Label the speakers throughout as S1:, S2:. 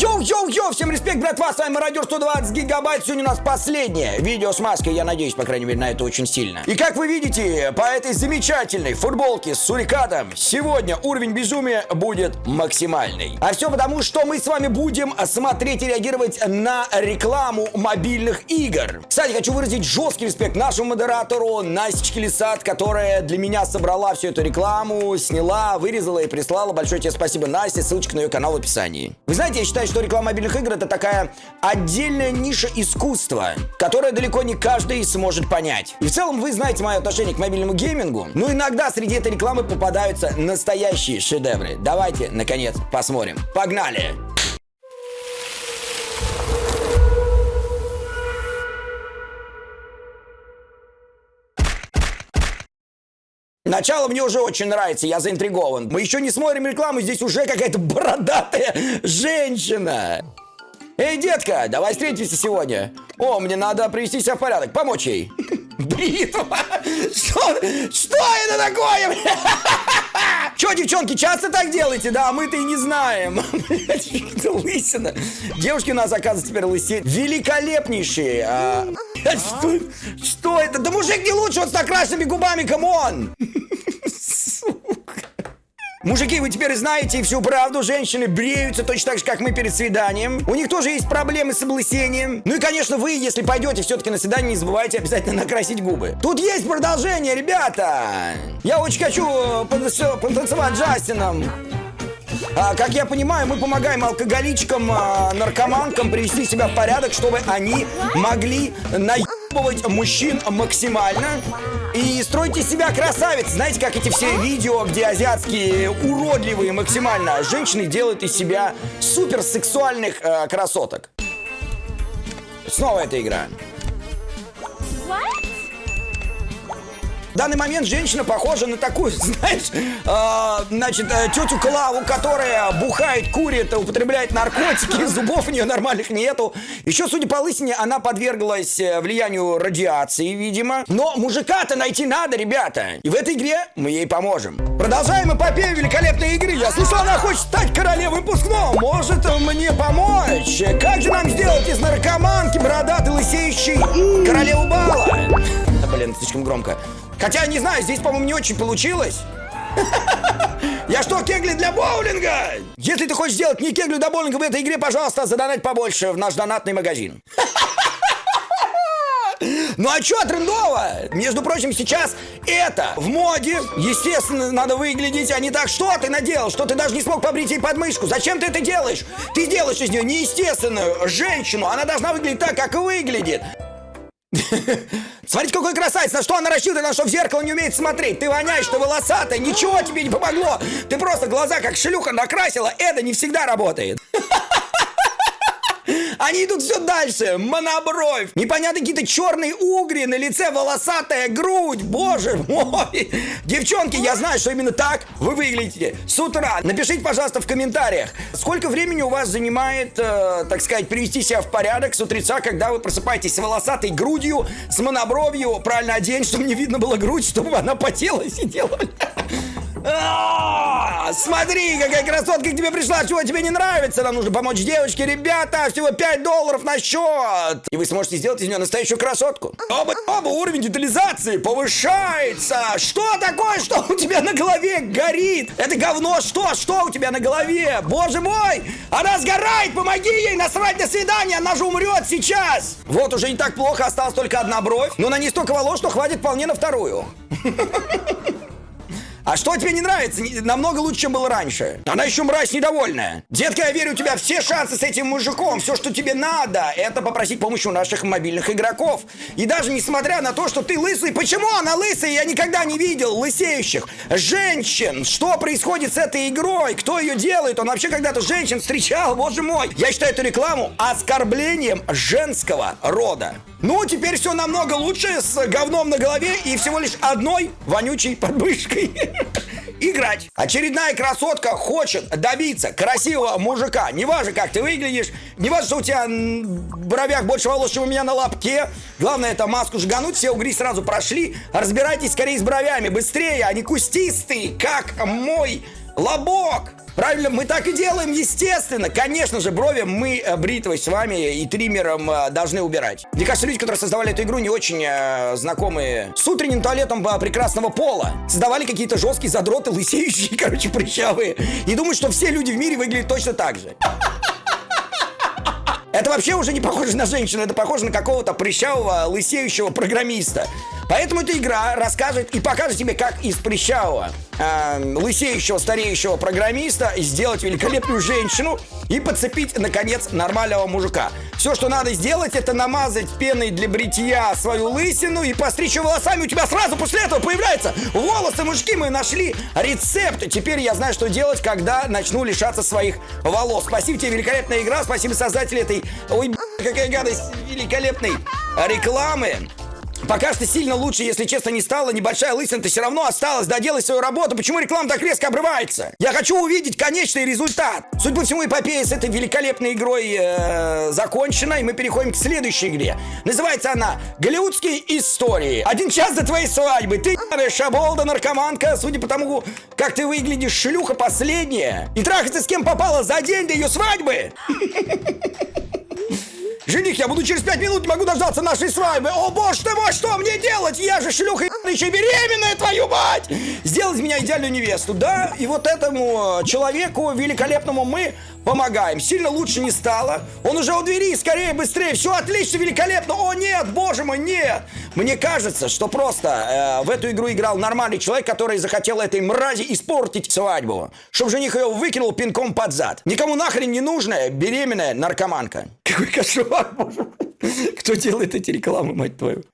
S1: Йоу-йоу-йоу, всем респект, братва, с вами Радио 120 гигабайт. Сегодня у нас последнее видео с маской, я надеюсь, по крайней мере, на это очень сильно. И как вы видите, по этой замечательной футболке с сурикатом, сегодня уровень безумия будет максимальный. А все потому, что мы с вами будем смотреть и реагировать на рекламу мобильных игр. Кстати, хочу выразить жесткий респект нашему модератору Настечке Лисат, которая для меня собрала всю эту рекламу, сняла, вырезала и прислала. Большое тебе спасибо, Настя, ссылочка на ее канал в описании. Вы знаете, я считаю, что реклама мобильных игр это такая отдельная ниша искусства, которая далеко не каждый сможет понять. И в целом вы знаете мое отношение к мобильному геймингу, но иногда среди этой рекламы попадаются настоящие шедевры. Давайте, наконец, посмотрим. Погнали! Начало мне уже очень нравится, я заинтригован. Мы еще не смотрим рекламу, здесь уже какая-то бородатая женщина. Эй, детка, давай встретимся сегодня. О, мне надо привести себя в порядок, помочь ей. Бритва? Что? Что это такое? Че, девчонки, часто так делаете? Да, мы-то и не знаем. лысина. Девушки у нас, оказывается, теперь лысеют. Великолепнейшие. Что, что это? Да мужик не лучше, он с накрашенными губами, come on! Мужики, вы теперь знаете всю правду. Женщины бреются точно так же, как мы перед свиданием. У них тоже есть проблемы с облысением. Ну и, конечно, вы, если пойдете все-таки на свидание, не забывайте обязательно накрасить губы. Тут есть продолжение, ребята. Я очень хочу э, потанцевать Джастином. А, как я понимаю, мы помогаем алкоголичкам, а, наркоманкам привести себя в порядок, чтобы они могли наебывать мужчин максимально и стройте себя красавец. Знаете, как эти все видео, где азиатские уродливые максимально женщины делают из себя суперсексуальных э, красоток. Снова эта игра. Данный момент женщина похожа на такую, знаешь, э, значит, тетю Клаву, которая бухает, курит, употребляет наркотики, зубов у нее нормальных нету. Еще, судя по лысине, она подверглась э, влиянию радиации, видимо. Но мужика-то найти надо, ребята. И в этой игре мы ей поможем. Продолжаем эпопею великолепной игры. Я слышал, она хочет стать королевой выпускного. Может мне помочь? Как же нам сделать из наркоманки бородатой лысеющей королеву бала? Блин, слишком громко. Хотя, не знаю, здесь, по-моему, не очень получилось. Я что, кегли для боулинга? Если ты хочешь сделать не кегли для боулинга в этой игре, пожалуйста, задонать побольше в наш донатный магазин. Ну а чё трендово? Между прочим, сейчас это в моде. Естественно, надо выглядеть, а не так, что ты наделал, что ты даже не смог побрить ей подмышку. Зачем ты это делаешь? Ты делаешь из нее неестественную женщину. Она должна выглядеть так, как выглядит. Смотрите, какой красавец, на что она рассчитана, на что в зеркало не умеет смотреть. Ты воняешь, ты волосатая, ничего тебе не помогло. Ты просто глаза как шлюха накрасила, это не всегда работает. Они идут все дальше. Монобровь. Непонятно какие-то черные угри на лице, волосатая грудь. Боже мой. Девчонки, я знаю, что именно так вы выглядите с утра. Напишите, пожалуйста, в комментариях, сколько времени у вас занимает, э, так сказать, привести себя в порядок с утреца, когда вы просыпаетесь с волосатой грудью, с монобровью, правильно одень, чтобы не видно было грудь, чтобы она потела и сидела. А, смотри, какая красотка к тебе пришла, чего тебе не нравится? Нам нужно помочь девочке, ребята, всего 5 долларов на счет. И вы сможете сделать из нее настоящую красотку. Оба, оба уровень детализации повышается. Что такое, что у тебя на голове горит? Это говно, что? Что у тебя на голове? Боже мой, она сгорает, помоги ей насрать на свидание, она же умрет сейчас. Вот уже не так плохо, осталась только одна бровь, но на ней столько волос, что хватит вполне на вторую. А что тебе не нравится? Намного лучше, чем было раньше. Она еще мразь недовольная. Детка, я верю, у тебя все шансы с этим мужиком. Все, что тебе надо, это попросить помощи у наших мобильных игроков. И даже несмотря на то, что ты лысый, почему она лысая? Я никогда не видел лысеющих женщин. Что происходит с этой игрой? Кто ее делает? Он вообще когда-то женщин встречал? Боже мой. Я считаю эту рекламу оскорблением женского рода. Ну, теперь все намного лучше с говном на голове и всего лишь одной вонючей подмышкой. Играть. Очередная красотка хочет добиться красивого мужика. Неважно, как ты выглядишь, неважно, что у тебя в бровях больше волос, чем у меня на лапке. Главное, это маску жгануть, все угри сразу прошли. Разбирайтесь скорее с бровями, быстрее, они кустистые, как мой Лобок! Правильно, мы так и делаем, естественно. Конечно же, брови мы э, бритвой с вами и триммером э, должны убирать. Мне кажется, люди, которые создавали эту игру, не очень э, знакомые с утренним туалетом прекрасного пола. Создавали какие-то жесткие задроты, лысеющие, короче, прыщавые. И думают, что все люди в мире выглядят точно так же. Это вообще уже не похоже на женщину, это похоже на какого-то прыщавого, лысеющего программиста. Поэтому эта игра расскажет и покажет тебе, как из прыщавого, э, лысеющего, стареющего программиста сделать великолепную женщину и подцепить, наконец, нормального мужика. Все, что надо сделать, это намазать пеной для бритья свою лысину и постричь ее волосами. У тебя сразу после этого появляются волосы мужики. Мы нашли рецепт. Теперь я знаю, что делать, когда начну лишаться своих волос. Спасибо тебе, великолепная игра. Спасибо создателю этой... Ой, какая гадость великолепной рекламы. Пока что сильно лучше, если честно, не стало. Небольшая лысина-то все равно осталась. Доделай свою работу. Почему реклама так резко обрывается? Я хочу увидеть конечный результат. Судя по всему, эпопея с этой великолепной игрой э, закончена. И мы переходим к следующей игре. Называется она «Голливудские истории». Один час до твоей свадьбы. Ты шаболда, наркоманка. Судя по тому, как ты выглядишь, шлюха последняя. И трахаться с кем попала за день до ее свадьбы. Жених, я буду через пять минут, не могу дождаться нашей свадьбы. О, боже мой, что мне делать? Я же шлюха еще беременная, твою мать! Сделать меня идеальную невесту, да? И вот этому человеку великолепному мы помогаем. Сильно лучше не стало. Он уже у двери, скорее, быстрее. Все отлично, великолепно. О, нет, боже мой, нет. Мне кажется, что просто э, в эту игру играл нормальный человек, который захотел этой мрази испортить свадьбу. Чтобы жених ее выкинул пинком под зад. Никому нахрен не нужная беременная наркоманка. Какой кошмар, боже мой. Кто делает эти рекламы, мать твою?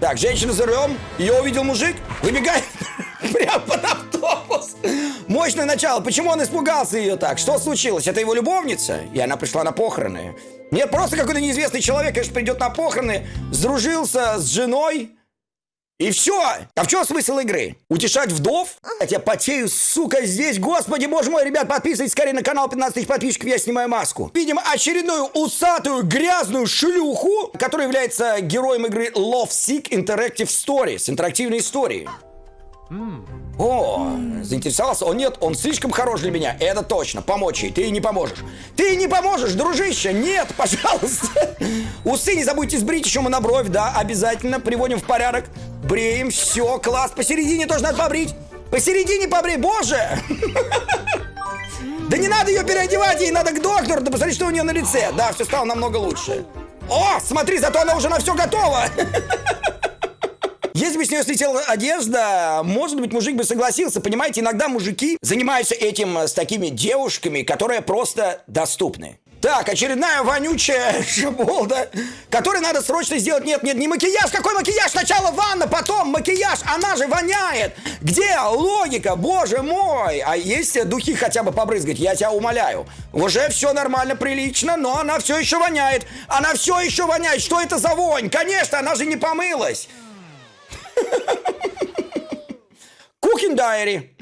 S1: Так, женщина за рулем. Ее увидел мужик. Выбегает прямо под автобус. Мощное начало. Почему он испугался ее так? Что случилось? Это его любовница? И она пришла на похороны. Нет, просто какой-то неизвестный человек, конечно, придет на похороны, сдружился с женой, и все! А в чем смысл игры? Утешать вдов? Я потею, сука, здесь. Господи, боже мой, ребят, подписывайтесь скорее на канал 15 тысяч подписчиков, я снимаю маску. Видим очередную усатую грязную шлюху, которая является героем игры Love Sick Interactive Stories, интерактивной истории. О, заинтересовался? О, нет, он слишком хорош для меня. Это точно. Помочь ей. Ты не поможешь. Ты не поможешь, дружище. Нет, пожалуйста. Усы не забудьте сбрить еще мы на бровь, да, обязательно. Приводим в порядок. Бреем. Все, класс. Посередине тоже надо побрить. Посередине побрей. Боже! Да не надо ее переодевать, ей надо к доктору. Да посмотри, что у нее на лице. Да, все стало намного лучше. О, смотри, зато она уже на все готова. Если бы с нее слетела одежда, может быть, мужик бы согласился. Понимаете, иногда мужики занимаются этим с такими девушками, которые просто доступны. Так, очередная вонючая шаболда, которой надо срочно сделать. Нет, нет, не макияж. Какой макияж? Сначала ванна, потом макияж. Она же воняет. Где логика? Боже мой. А есть духи хотя бы побрызгать? Я тебя умоляю. Уже все нормально, прилично, но она все еще воняет. Она все еще воняет. Что это за вонь? Конечно, она же не помылась. Cooking Diary.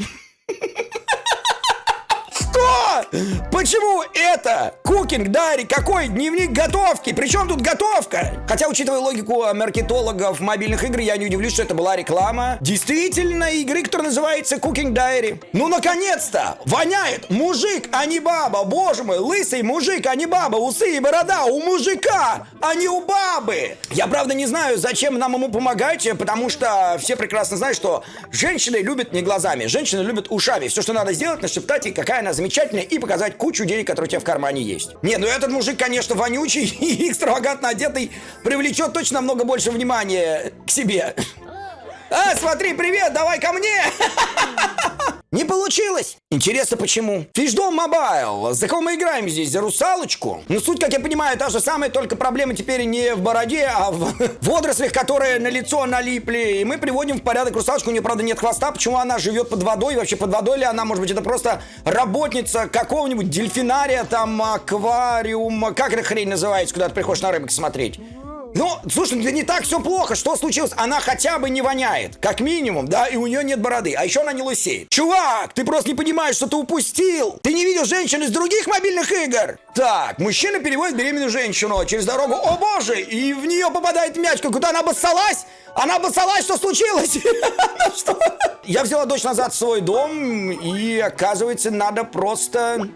S1: Что? Почему это? Кукинг, Дайри, какой дневник готовки? Причем тут готовка? Хотя, учитывая логику маркетологов мобильных игр, я не удивлюсь, что это была реклама. Действительно, игры, которая называется Cooking Diary. Ну, наконец-то! Воняет мужик, а не баба. Боже мой, лысый мужик, а не баба. Усы и борода у мужика, а не у бабы. Я, правда, не знаю, зачем нам ему помогать, потому что все прекрасно знают, что женщины любят не глазами, женщины любят ушами. Все, что надо сделать, нашептать ей, какая она замечательная замечательно и показать кучу денег, которые у тебя в кармане есть. Не, ну этот мужик, конечно, вонючий и экстравагантно одетый, привлечет точно намного больше внимания к себе. А, смотри, привет, давай ко мне! Не получилось! Интересно, почему? Fishdom Mobile. За кого мы играем здесь? За русалочку? Ну, суть, как я понимаю, та же самая, только проблема теперь не в бороде, а в водорослях, которые на лицо налипли. И мы приводим в порядок русалочку. У нее, правда, нет хвоста. Почему она живет под водой? Вообще, под водой ли она? Может быть, это просто работница какого-нибудь дельфинария, там, аквариум. Как эта хрень называется, куда ты приходишь на рыбок смотреть? Ну, слушай, да не так все плохо. Что случилось? Она хотя бы не воняет. Как минимум, да, и у нее нет бороды. А еще она не лысеет. Чувак, ты просто не понимаешь, что ты упустил. Ты не видел женщин из других мобильных игр. Так, мужчина переводит беременную женщину через дорогу. О боже, и в нее попадает мяч. Куда она обоссалась? Она обоссалась, что случилось? Что? Я взяла дочь назад в свой дом, и оказывается, надо просто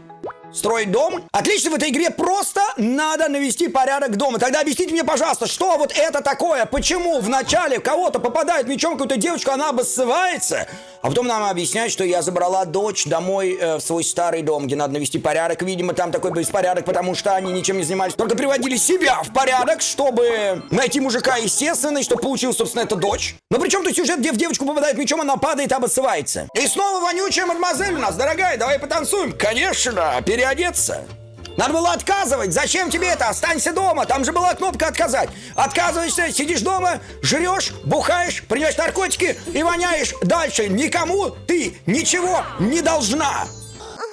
S1: Строить дом? Отлично, в этой игре просто надо навести порядок дома. Тогда объясните мне, пожалуйста, что вот это такое? Почему в начале кого-то попадает мечом какую-то девочку, она обоссывается? А потом нам объясняют, что я забрала дочь домой э, в свой старый дом, где надо навести порядок. Видимо, там такой беспорядок, потому что они ничем не занимались. Только приводили себя в порядок, чтобы найти мужика естественный, чтобы получилась, собственно, эта дочь. Но при чем тут сюжет, где в девочку попадает мечом, она падает и обоссывается? И снова вонючая мадемуазель у нас, дорогая, давай потанцуем. Конечно, переодеться. Надо было отказывать. Зачем тебе это? Останься дома. Там же была кнопка отказать. Отказываешься, сидишь дома, жрешь, бухаешь, принимаешь наркотики и воняешь дальше. Никому ты ничего не должна.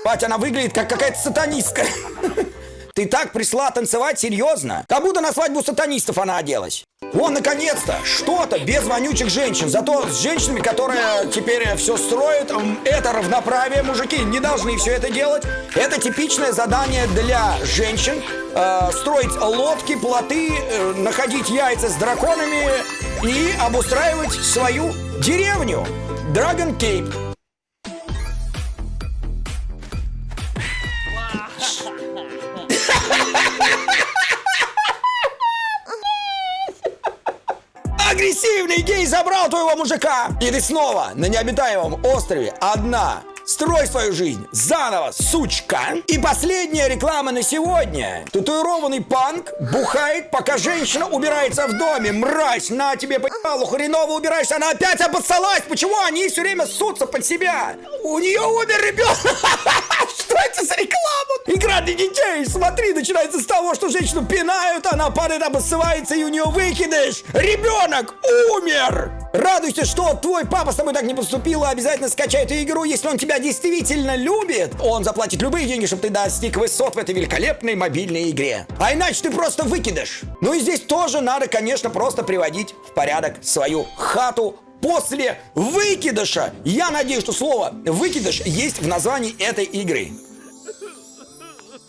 S1: Пать, она выглядит как какая-то сатанистка. Ты так пришла танцевать серьезно? Как будто на свадьбу сатанистов она оделась. Вон, наконец-то, что-то без вонючих женщин. Зато с женщинами, которые теперь все строят, это равноправие. Мужики не должны все это делать. Это типичное задание для женщин. Э, строить лодки, плоты, э, находить яйца с драконами и обустраивать свою деревню. Dragon Cape. Гей забрал твоего мужика! И ты снова на необитаемом острове одна. Строй свою жизнь заново, сучка! И последняя реклама на сегодня. Татуированный панк бухает, пока женщина убирается в доме. Мразь, на тебе поебалу, хреново убираешься, она опять обоссалась. Почему они все время ссутся под себя? У нее умер ребенок. Что это за реклама? Игра для детей. Смотри, начинается с того, что женщину пинают, она падает, обоссывается, и у нее выкидыш. Ребенок умер. Радуйся, что твой папа с тобой так не поступил, и обязательно скачай эту игру, если он тебя действительно любит. Он заплатит любые деньги, чтобы ты достиг высот в этой великолепной мобильной игре. А иначе ты просто выкидыш. Ну и здесь тоже надо, конечно, просто приводить в порядок свою хату, после выкидыша. Я надеюсь, что слово выкидыш есть в названии этой игры.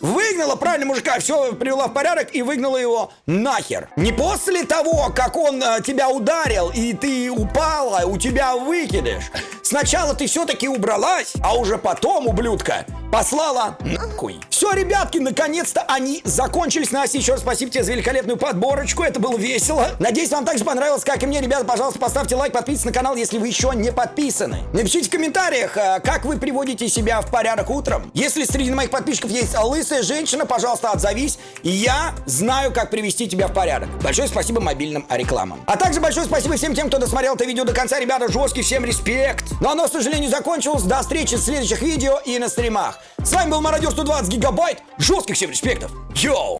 S1: Выгнала правильно мужика, все привела в порядок и выгнала его нахер. Не после того, как он э, тебя ударил и ты упала, у тебя выкидыш. Сначала ты все-таки убралась, а уже потом, ублюдка, послала нахуй. Все, ребятки, наконец-то они закончились. Настя, еще раз спасибо тебе за великолепную подборочку. Это было весело. Надеюсь, вам также понравилось, как и мне. Ребята, пожалуйста, поставьте лайк, подписывайтесь на канал, если вы еще не подписаны. Напишите в комментариях, э, как вы приводите себя в порядок утром. Если среди моих подписчиков есть лысая женщина, пожалуйста, отзовись. И я знаю, как привести тебя в порядок. Большое спасибо мобильным рекламам. А также большое спасибо всем тем, кто досмотрел это видео до конца. Ребята, жесткий всем респект. Но оно, к сожалению, закончилось. До встречи в следующих видео и на стримах. С вами был Мародер 120 Гигабайт. Жестких всем респектов. Йоу!